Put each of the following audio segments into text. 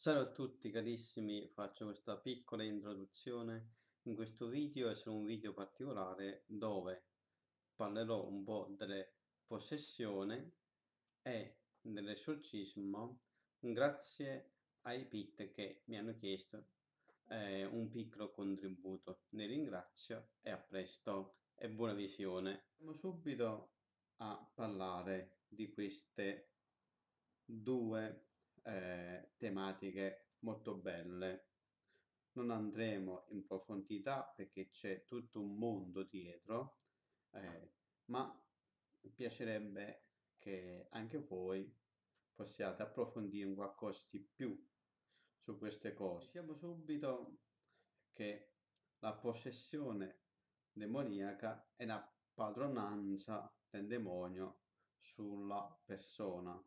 Salve a tutti carissimi, faccio questa piccola introduzione in questo video, è solo un video particolare dove parlerò un po' delle possessioni e dell'esorcismo grazie ai pit che mi hanno chiesto eh, un piccolo contributo. Ne ringrazio e a presto e buona visione. Andiamo subito a parlare di queste due eh, tematiche molto belle. Non andremo in profondità perché c'è tutto un mondo dietro, eh, ma mi piacerebbe che anche voi possiate approfondire qualcosa di più su queste cose. Diciamo subito che la possessione demoniaca è la padronanza del demonio sulla persona.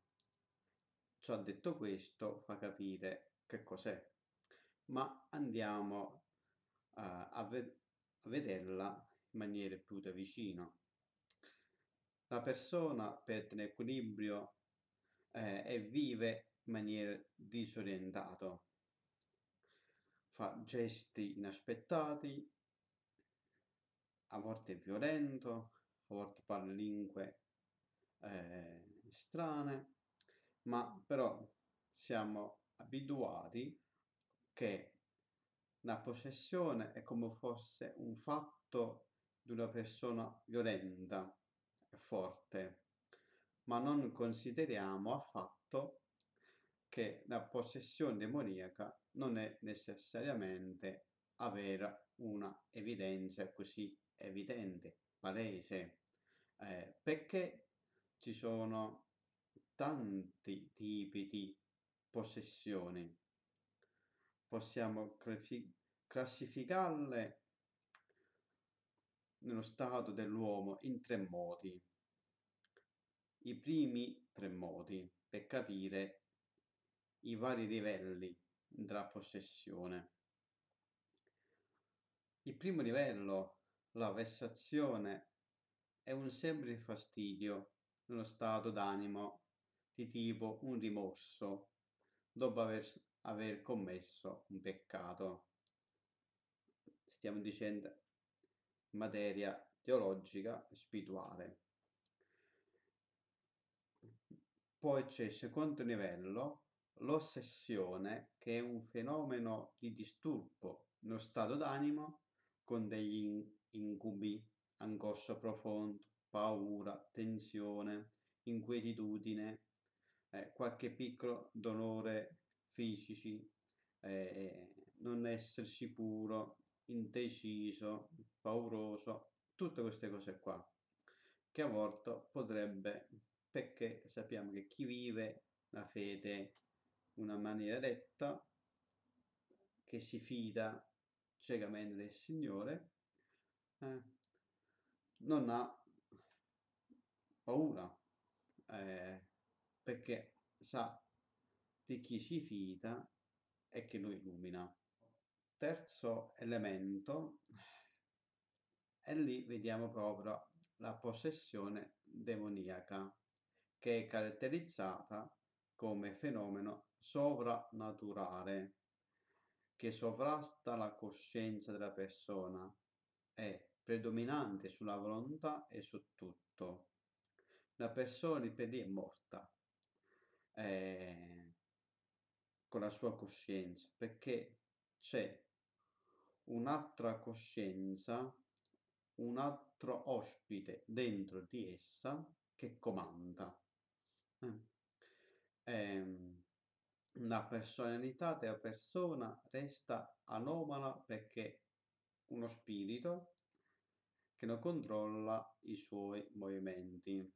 Ciò detto questo fa capire che cos'è, ma andiamo uh, a, ved a vederla in maniera più da vicino. La persona perde l'equilibrio eh, e vive in maniera disorientata, fa gesti inaspettati, a volte violento, a volte parla lingue eh, strane, ma però siamo abituati che la possessione è come fosse un fatto di una persona violenta e forte, ma non consideriamo affatto che la possessione demoniaca non è necessariamente avere una evidenza così evidente, palese, eh, perché ci sono tanti tipi di possessioni. Possiamo classificarle nello stato dell'uomo in tre modi. I primi tre modi per capire i vari livelli della possessione. Il primo livello, la vessazione, è un semplice fastidio nello stato d'animo di tipo un rimorso dopo aver, aver commesso un peccato. Stiamo dicendo materia teologica e spirituale. Poi c'è il secondo livello, l'ossessione, che è un fenomeno di disturbo nello stato d'animo con degli incubi, angoscia profonda, paura, tensione, inquietudine, eh, qualche piccolo dolore fisici, eh, non essere sicuro, indeciso, pauroso, tutte queste cose qua, che a volte potrebbe, perché sappiamo che chi vive la fede in una maniera retta, che si fida ciecamente del Signore, eh, non ha paura, eh, perché sa di chi si fida e che lo illumina. Terzo elemento, e lì vediamo proprio la possessione demoniaca, che è caratterizzata come fenomeno sovrannaturale, che sovrasta la coscienza della persona, è predominante sulla volontà e su tutto. La persona per lì è morta, eh, con la sua coscienza, perché c'è un'altra coscienza, un altro ospite dentro di essa che comanda. Eh. Eh, la personalità della persona resta anomala perché uno spirito che non controlla i suoi movimenti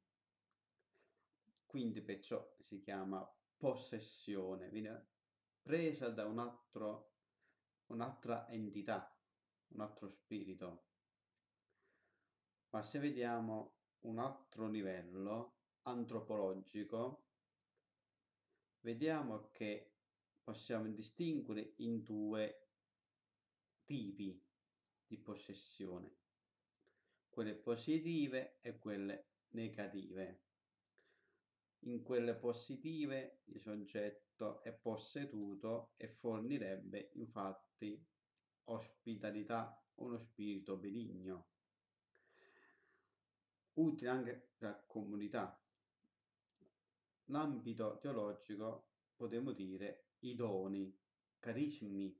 quindi perciò si chiama possessione, viene presa da un altro, un'altra entità, un altro spirito. Ma se vediamo un altro livello antropologico, vediamo che possiamo distinguere in due tipi di possessione, quelle positive e quelle negative. In quelle positive il soggetto è posseduto e fornirebbe infatti ospitalità, uno spirito benigno, utile anche per la comunità. L'ambito teologico potremmo dire i doni, carismi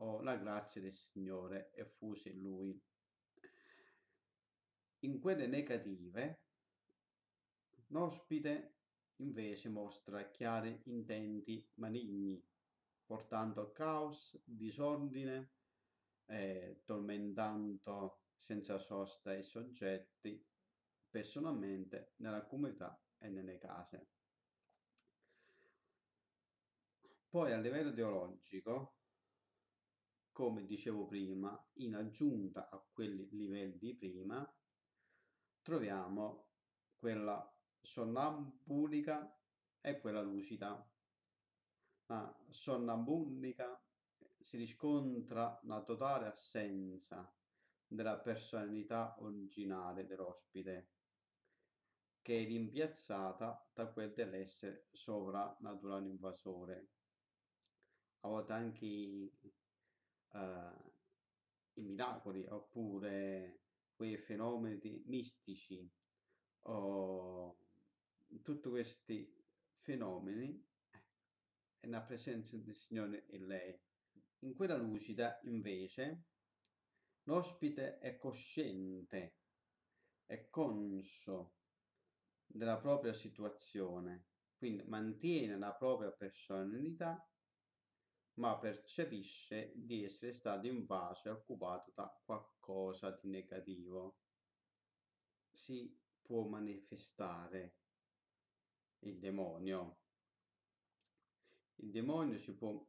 o la grazia del Signore effusa in lui. In quelle negative, l'ospite invece mostra chiari intenti maligni, portando caos, disordine, eh, tormentando senza sosta i soggetti personalmente nella comunità e nelle case. Poi a livello teologico, come dicevo prima, in aggiunta a quelli livelli di prima, troviamo quella sonnambulica e quella lucida. La sonnambulica si riscontra la totale assenza della personalità originale dell'ospite, che è rimpiazzata da quel dell'essere sovrannaturale invasore. A volte anche uh, i miracoli oppure quei fenomeni mistici o tutti questi fenomeni è la presenza del Signore in lei. In quella lucida, invece, l'ospite è cosciente, è conscio della propria situazione, quindi mantiene la propria personalità, ma percepisce di essere stato invaso e occupato da qualcosa di negativo. Si può manifestare il demonio. Il demonio si può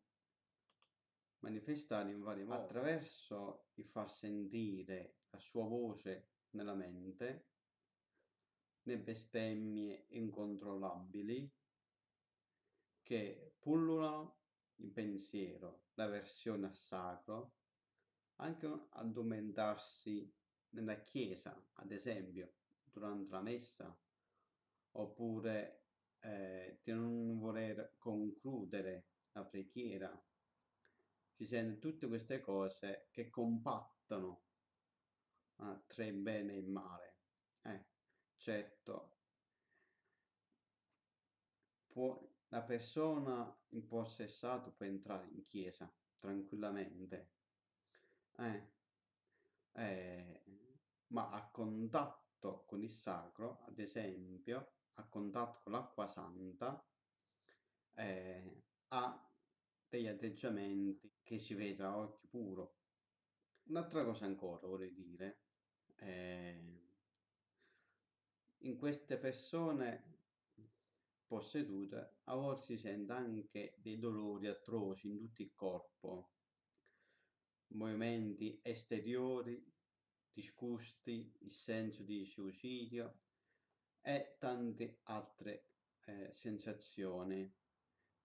manifestare in vari modi attraverso il far sentire la sua voce nella mente, le bestemmie incontrollabili che pullulano il pensiero, la versione a sacro, anche addormentarsi nella chiesa, ad esempio, durante la messa, oppure eh, di non voler concludere la preghiera. Si sente tutte queste cose che compattano eh, tra il bene e il male. Eh, certo, può, la persona impossessata può entrare in chiesa tranquillamente, eh, eh, ma a contatto con il sacro, ad esempio, a contatto con l'acqua santa eh, ha degli atteggiamenti che si vede a occhio puro. Un'altra cosa ancora vorrei dire, eh, in queste persone possedute a volte si sente anche dei dolori atroci in tutto il corpo, movimenti esteriori, disgusti, il senso di suicidio, e tante altre eh, sensazioni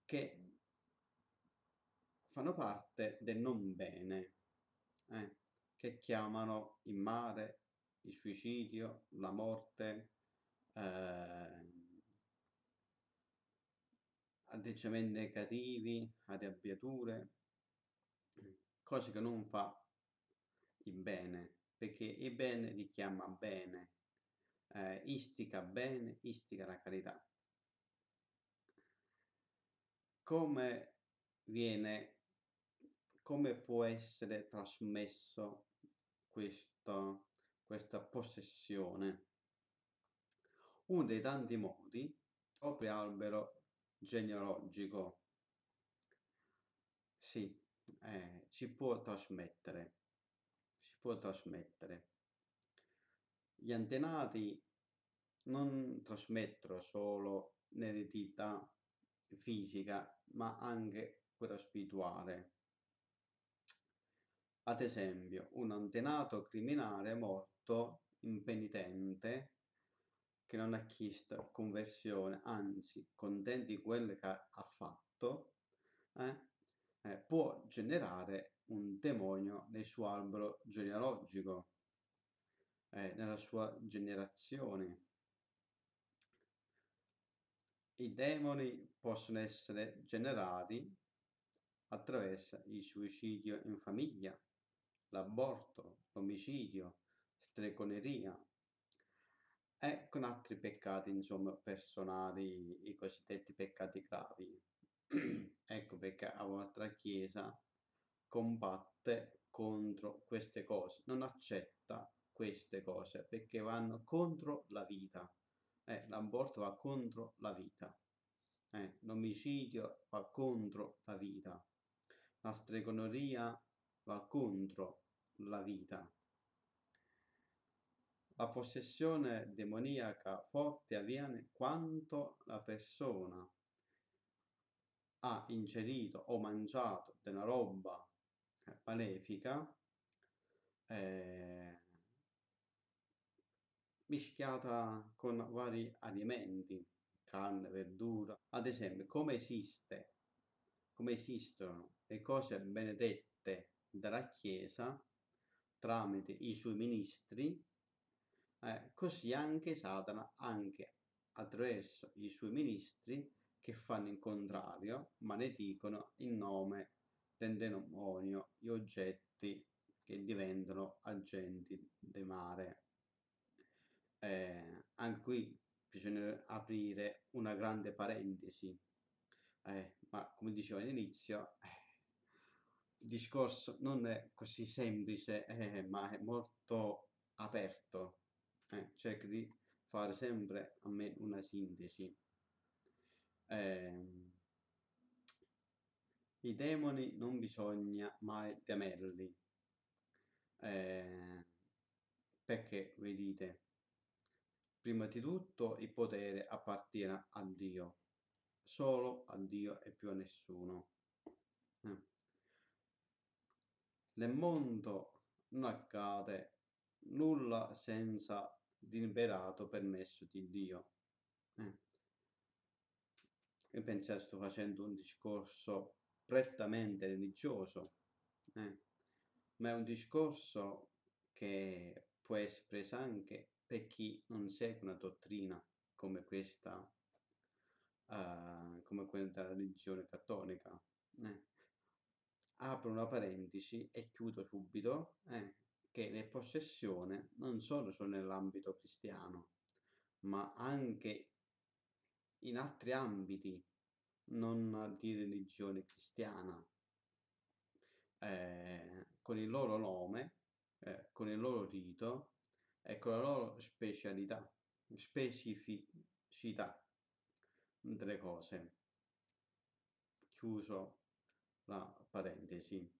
che fanno parte del non bene, eh, che chiamano il mare, il suicidio, la morte, eh, atteggiamenti negativi, arrabbiature, cose che non fa il bene, perché il bene richiama bene, eh, istica bene, istica la carità. Come viene, come può essere trasmesso questo, questa possessione? Uno dei tanti modi, proprio albero genealogico, sì, eh, si può trasmettere, si può trasmettere. Gli antenati non trasmettono solo l'eredità fisica, ma anche quella spirituale. Ad esempio, un antenato criminale morto impenitente che non ha chiesto conversione, anzi contento di quello che ha fatto, eh, eh, può generare un demonio nel suo albero genealogico eh, nella sua generazione. I demoni possono essere generati attraverso il suicidio in famiglia, l'aborto, l'omicidio, stregoneria e con altri peccati, insomma, personali, i cosiddetti peccati gravi. ecco perché la vostra Chiesa combatte contro queste cose, non accetta queste cose perché vanno contro la vita. Eh, l'aborto va contro la vita. Eh, l'omicidio va contro la vita. La stregoneria va contro la vita. La possessione demoniaca forte avviene quando la persona ha ingerito o mangiato della roba eh, malefica eh, mischiata con vari alimenti, carne, verdura. Ad esempio, come esiste, come esistono le cose benedette dalla Chiesa tramite i suoi ministri, eh, così anche Satana, anche attraverso i suoi ministri che fanno il contrario, maledicono in nome del demonio gli oggetti che diventano agenti del mare. Eh, anche qui bisogna aprire una grande parentesi, eh, ma come dicevo all'inizio, eh, il discorso non è così semplice, eh, ma è molto aperto. Eh, cerco di fare sempre a me una sintesi. Eh, I demoni non bisogna mai temerli, eh, perché vedete, prima di tutto il potere appartiene a Dio, solo a Dio e più a nessuno. Eh. Nel mondo non accade nulla senza deliberato permesso di Dio. Eh. Io penso che sto facendo un discorso prettamente religioso, eh. ma è un discorso che può essere preso anche per chi non segue una dottrina come questa, uh, come quella della religione cattolica. Eh. Apro una parentesi e chiudo subito eh, che le possessioni non solo sono nell'ambito cristiano, ma anche in altri ambiti non di religione cristiana, eh, con il loro nome, eh, con il loro rito e con la loro specialità, specificità delle cose. Chiuso la parentesi.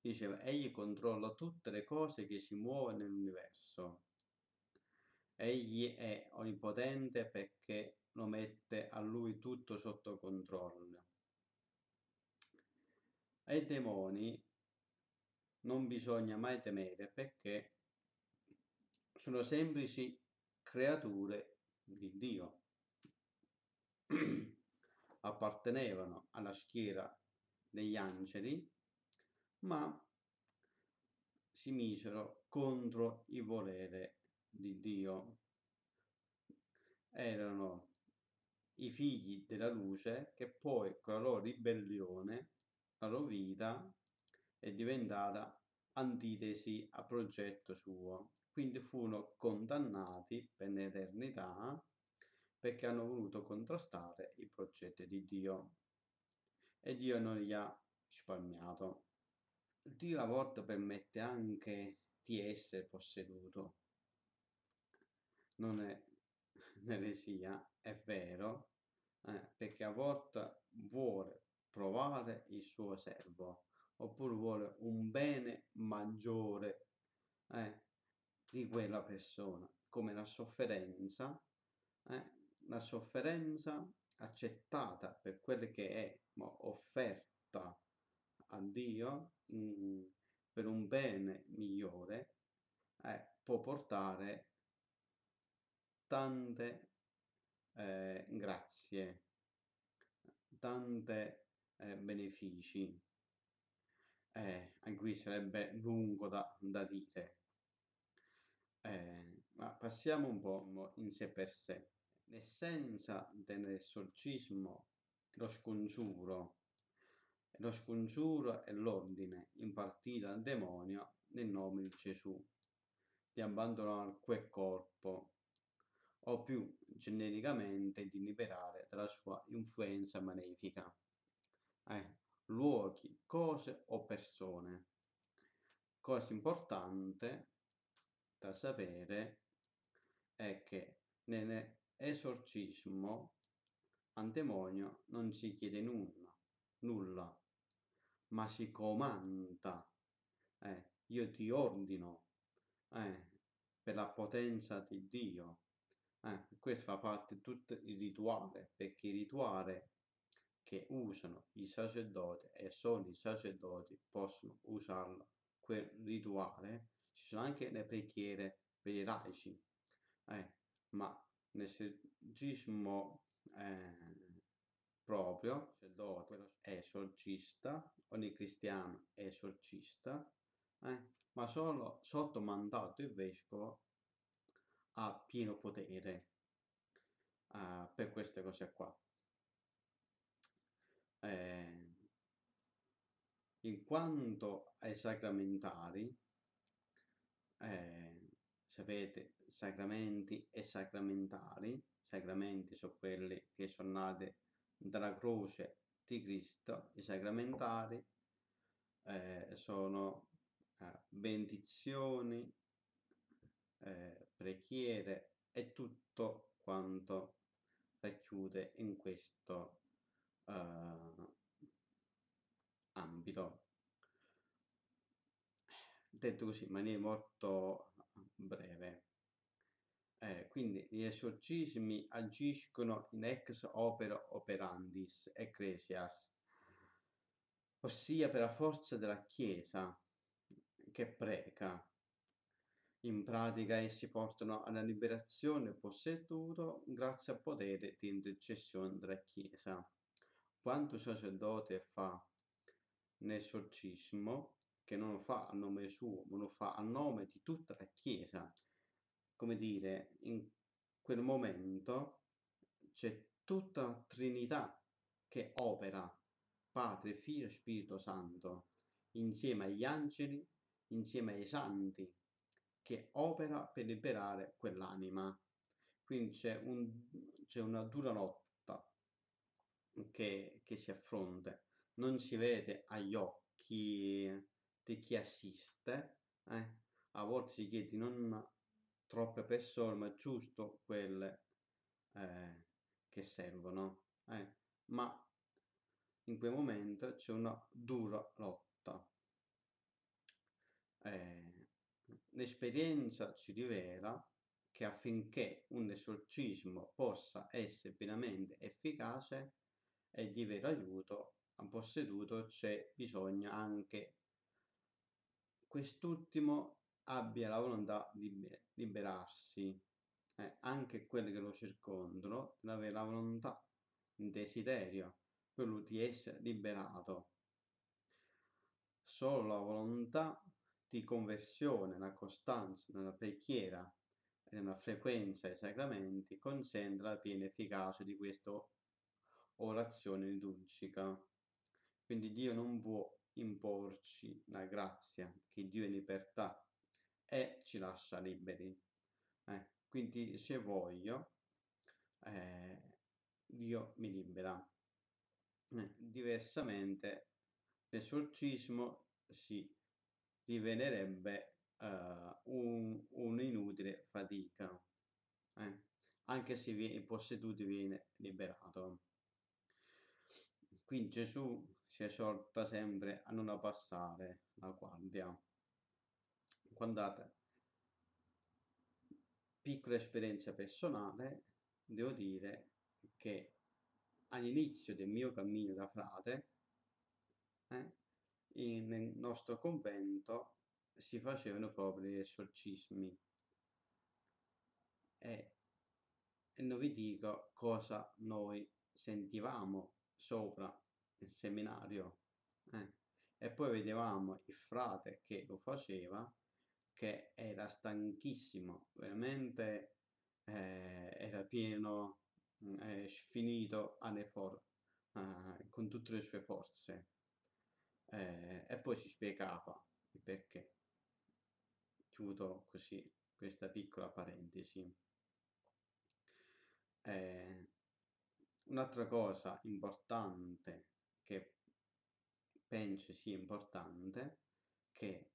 Diceva, egli controlla tutte le cose che si muovono nell'universo. Egli è onnipotente perché lo mette a lui tutto sotto controllo. Ai demoni non bisogna mai temere perché sono semplici creature di Dio. Appartenevano alla schiera degli angeli, ma si misero contro il volere di Dio. Erano i figli della luce che poi con la loro ribellione, la loro vita è diventata antitesi al progetto suo. Quindi furono condannati per l'eternità perché hanno voluto contrastare i progetti di Dio e Dio non li ha risparmiato. Dio a volte permette anche di essere posseduto. Non è un'eresia, è vero, eh, perché a volte vuole provare il suo servo, oppure vuole un bene maggiore eh, di quella persona, come la sofferenza, eh, la sofferenza accettata per quelle che è, ma offerta a Dio mh, mm, per un bene migliore, eh, può portare tante eh, grazie, tante eh, benefici. Eh, qui sarebbe lungo da, da dire. Eh, ma passiamo un po' in sé per sé. l'essenza dell'esorcismo lo scongiuro. Lo scongiuro è l'ordine impartito al demonio nel nome di Gesù di abbandonare quel corpo o più genericamente di liberare dalla sua influenza malefica. Eh, luoghi, cose o persone. Cosa importante da sapere è che nell'esorcismo al demonio non si chiede nulla, nulla ma si comanda. Eh, io ti ordino eh, per la potenza di Dio. Eh, questo fa parte di tutto il rituale, perché il rituale che usano i sacerdoti e solo i sacerdoti possono usarlo, quel rituale. Ci sono anche le preghiere per i laici, eh, ma nel esorcismo eh, proprio, sacerdote è esorcista, ogni cristiano è esorcista, eh, ma solo sotto mandato il vescovo ha pieno potere uh, per queste cose qua. Eh, in quanto ai sacramentari, eh, sapete, sacramenti e sacramentali, sacramenti sono quelli che sono nati dalla croce di Cristo, i sacramentali eh, sono eh, benedizioni, eh, preghiere e tutto quanto racchiude in questo uh, ambito. Detto così in maniera molto breve. Eh, quindi gli esorcismi agiscono in ex opera operandis ecclesias, ossia per la forza della Chiesa che prega. In pratica essi portano alla liberazione posseduto grazie al potere di intercessione della Chiesa. Quanto sacerdote fa l'esorcismo, che non lo fa a nome suo, ma lo fa a nome di tutta la Chiesa, come dire, in quel momento c'è tutta la Trinità che opera, Padre, Figlio e Spirito Santo, insieme agli angeli, insieme ai santi, che opera per liberare quell'anima. Quindi c'è, un, una dura lotta che, che si affronta, non si vede agli occhi di chi assiste, eh? a volte si chiede non troppe persone, ma giusto quelle eh, che servono. Eh? Ma in quel momento c'è una dura lotta. Eh, l'esperienza ci rivela che affinché un esorcismo possa essere pienamente efficace e di vero aiuto a posseduto c'è bisogno anche quest'ultimo abbia la volontà di liberarsi, eh, anche quelli che lo circondano, deve avere la volontà, il desiderio, quello di essere liberato. Solo la volontà di conversione, la costanza nella preghiera e nella frequenza ai sacramenti consente la piena efficacia di questa orazione liturgica. Quindi Dio non può imporci la grazia, che Dio è libertà e ci lascia liberi. Eh, quindi se voglio, eh, Dio mi libera. Eh, diversamente l'esorcismo si divenerebbe uh, un, un'inutile fatica, eh, anche se il posseduto viene liberato. Quindi Gesù si esorta sempre a non abbassare la guardia. Guardate, piccola esperienza personale, devo dire che all'inizio del mio cammino da frate, eh, in, nel nostro convento si facevano proprio gli esorcismi. E, e non vi dico cosa noi sentivamo sopra il seminario. Eh. E poi vedevamo il frate che lo faceva, che era stanchissimo, veramente eh, era pieno mm, è finito for- uh, con tutte le sue forze. Eh, e poi si spiegava il perché. Chiudo così questa piccola parentesi. Eh, un'altra cosa importante che penso sia importante che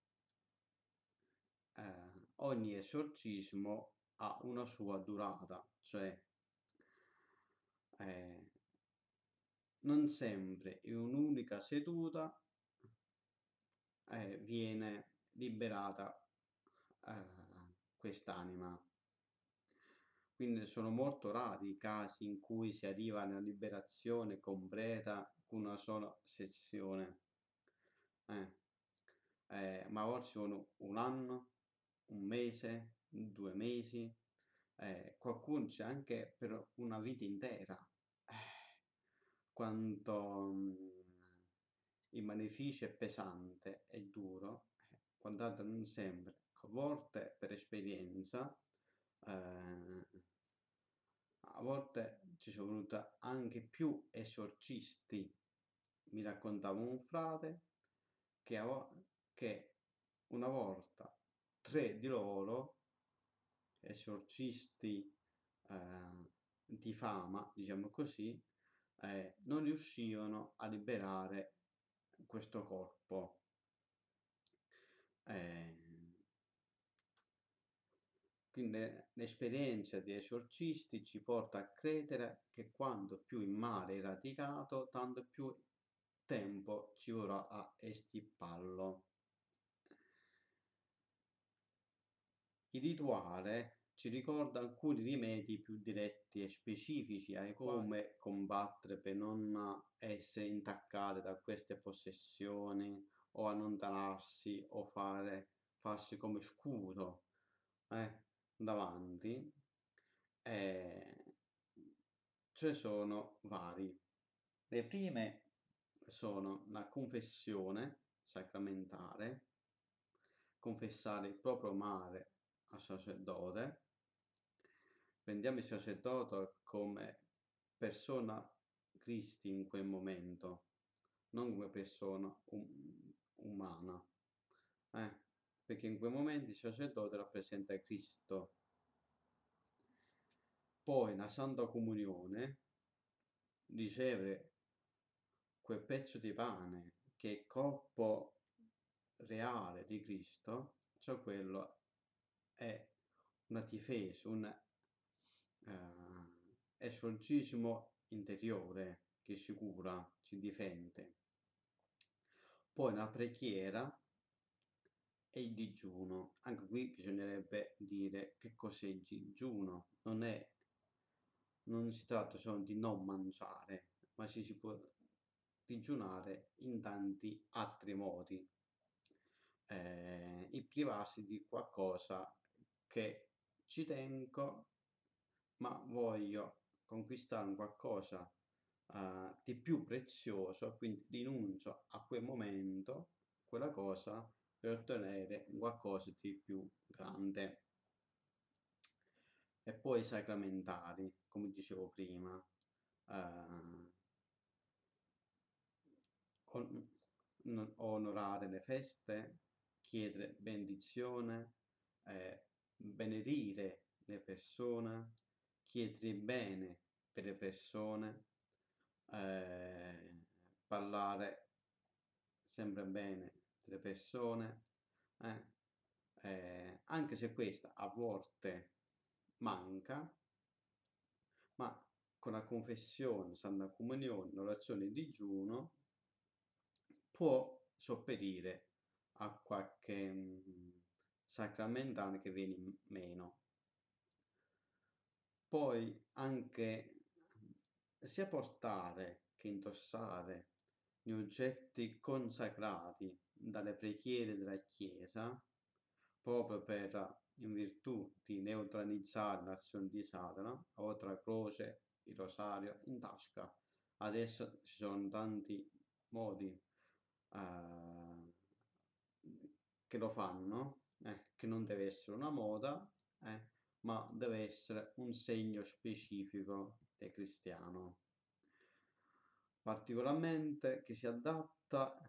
eh, ogni esorcismo ha una sua durata, cioè eh, non sempre in un'unica seduta eh, viene liberata eh, quest'anima. Quindi sono molto rari i casi in cui si arriva alla liberazione completa una sola sessione. Eh, eh, ma a sono un anno, un mese, due mesi, eh, qualcuno c'è anche per una vita intera. Eh, quanto mh, mm, il beneficio è pesante e duro, eh, guardate non sempre, a volte per esperienza, eh, a volte ci sono voluti anche più esorcisti. Mi raccontava un frate che, che una volta tre di loro, esorcisti eh, di fama, diciamo così, eh, non riuscivano a liberare questo corpo. Eh, quindi l'esperienza di esorcisti ci porta a credere che quanto più il male è radicato, tanto più tempo ci vorrà a estipparlo. Il rituale ci ricorda alcuni rimedi più diretti e specifici a come combattere per non essere intaccate da queste possessioni o allontanarsi o fare, farsi come scudo eh, davanti. Eh, ce sono vari. Le prime sono la confessione sacramentale, confessare il proprio male al sacerdote, prendiamo il sacerdote come persona Cristi in quel momento, non come persona um, umana, eh? perché in quei momenti il sacerdote rappresenta Cristo. Poi la Santa Comunione riceve quel pezzo di pane che è corpo reale di Cristo, cioè quello è una difesa, un uh, esorcismo interiore che si cura, si difende. Poi la preghiera e il digiuno. Anche qui bisognerebbe dire che cos'è il digiuno. Non, è, non si tratta solo di non mangiare, ma si, si può digiunare in tanti altri modi. Eh, il privarsi di qualcosa che ci tengo, ma voglio conquistare un qualcosa uh, di più prezioso, quindi rinuncio a quel momento, quella cosa, per ottenere qualcosa di più grande. E poi i sacramentali, come dicevo prima, uh, onorare le feste, chiedere benedizione, eh, benedire le persone, chiedere bene per le persone, eh, parlare sempre bene delle persone, eh, eh, anche se questa a volte manca, ma con la confessione, Santa Comunione, l'orazione di digiuno, può sopperire a qualche mh, mm, sacramentale che viene meno. Poi anche sia portare che indossare gli oggetti consacrati dalle preghiere della Chiesa, proprio per, in virtù di neutralizzare l'azione di Satana, a volte la croce, il rosario in tasca. Adesso ci sono tanti modi uh, che lo fanno, eh, che non deve essere una moda, eh, ma deve essere un segno specifico del cristiano. Particolarmente che si adatta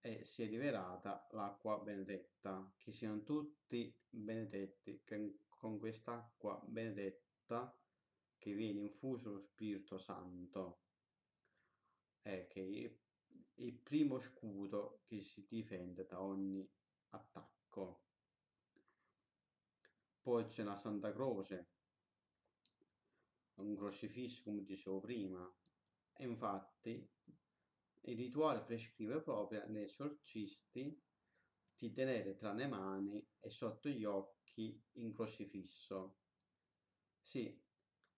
e si è rivelata l'acqua benedetta, che siano tutti benedetti che con quest'acqua benedetta che viene infuso lo Spirito Santo, è che è il primo scudo che si difende da ogni attacco. Poi c'è la Santa Croce, un crocifisso come dicevo prima, e infatti il rituale prescrive proprio agli esorcisti di tenere tra le mani e sotto gli occhi in crocifisso. Sì,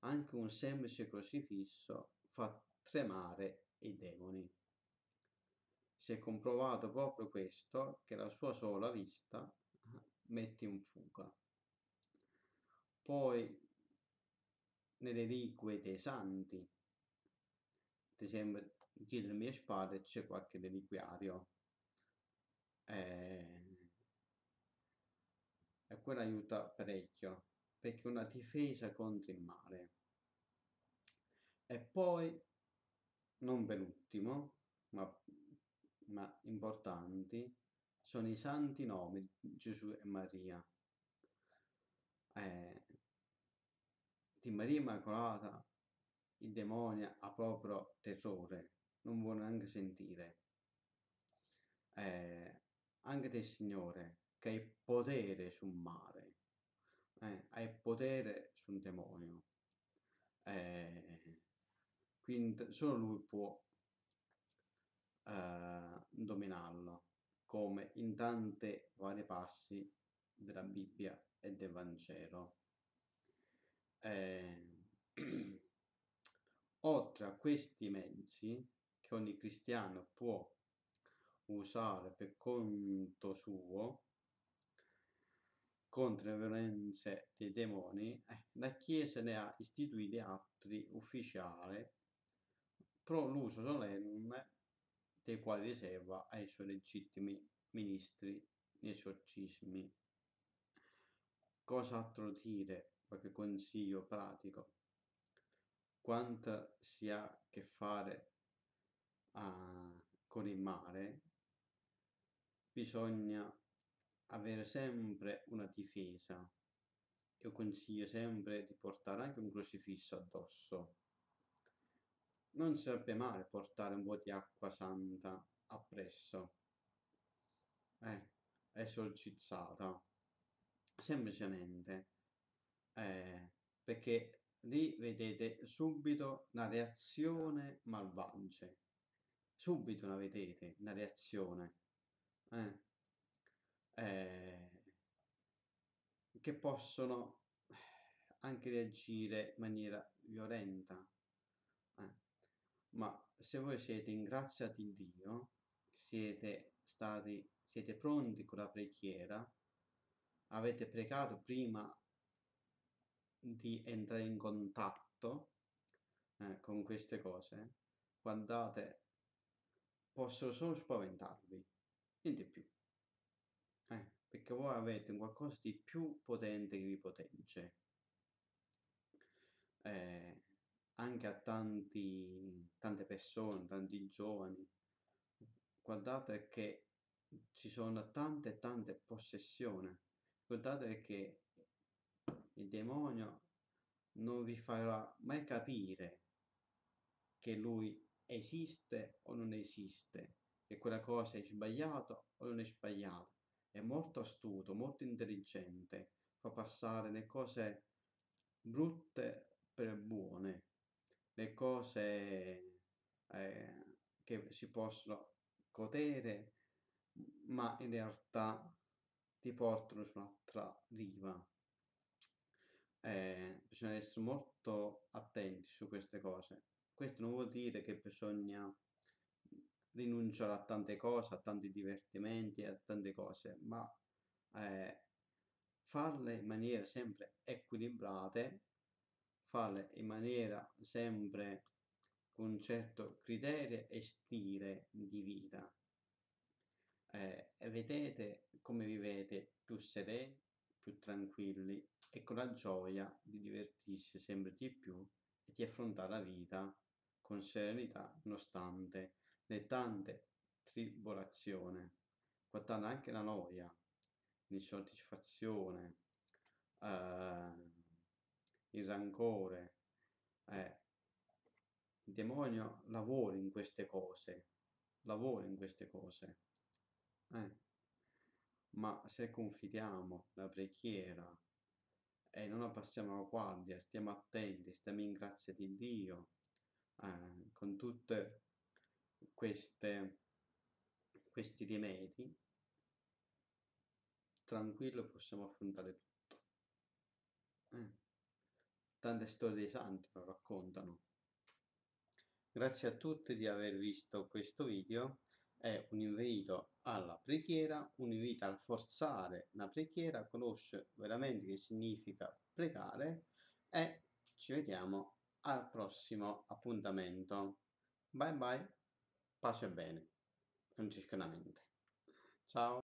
anche un semplice crocifisso fa tremare i demoni. Si è comprovato proprio questo, che la sua sola vista mette in fuga. Poi nelle reliquie dei santi, ad esempio dietro le mie spalle c'è qualche reliquiario. Eh, e quello aiuta parecchio perché è una difesa contro il male. E poi non per ultimo ma, ma importanti sono i santi nomi Gesù e Maria eh, di Maria Immacolata il demonio ha proprio terrore non vuole neanche sentire. Eh, anche del Signore, che hai potere sul male, eh, hai potere sul demonio. Eh, quindi solo lui può eh, dominarlo, come in tanti vari passi della Bibbia e del Vangelo. Eh, oltre a questi mezzi, che ogni cristiano può usare per conto suo contro le violenze dei demoni, eh, la Chiesa ne ha istituiti altri ufficiali pro l'uso solenne dei quali riserva ai suoi legittimi ministri nei esorcismi. Cos'altro dire? Qualche consiglio pratico? Quanto si ha a che fare a, con il mare, bisogna avere sempre una difesa. Io consiglio sempre di portare anche un crocifisso addosso. Non sarebbe male portare un po' di acqua santa appresso, eh, esorcizzata, semplicemente, eh, perché lì vedete subito la reazione malvagia subito la vedete, una reazione, eh? Eh, che possono anche reagire in maniera violenta. Ma se voi siete in Dio, siete stati, siete pronti con la preghiera, avete pregato prima di entrare in contatto eh, con queste cose, guardate possono solo spaventarvi, niente più. Eh, perché voi avete qualcosa di più potente che vi potenze. Eh, anche a tanti, tante persone, tanti giovani, guardate che ci sono tante tante possessioni. Guardate che il demonio non vi farà mai capire che lui esiste o non esiste, che quella cosa è sbagliata o non è sbagliata. È molto astuto, molto intelligente, fa passare le cose brutte per buone, le cose eh, che si possono godere, ma in realtà ti portano su un'altra riva. Eh, bisogna essere molto attenti su queste cose. Questo non vuol dire che bisogna rinunciare a tante cose, a tanti divertimenti, a tante cose, ma eh, farle in maniera sempre equilibrate, farle in maniera sempre con certo criterio e stile di vita. Eh, vedete come vivete più sereni, più tranquilli e con la gioia di divertirsi sempre di più e di affrontare la vita con serenità nonostante le tante tribolazioni, guardando anche la noia, l'insoddisfazione, eh, il rancore. Eh, il demonio lavora in queste cose, lavora in queste cose. Eh. Ma se confidiamo la preghiera e non abbassiamo la guardia, stiamo attenti, stiamo in grazia di Dio, eh, con queste, questi rimedi, tranquillo possiamo affrontare tutto. Eh. Tante storie dei santi lo raccontano. Grazie a tutti di aver visto questo video. È un invito alla preghiera, un invito a forzare la preghiera, a conoscere veramente che significa pregare e ci vediamo al prossimo appuntamento. Bye bye, pace e bene, franciscanamente. Ciao.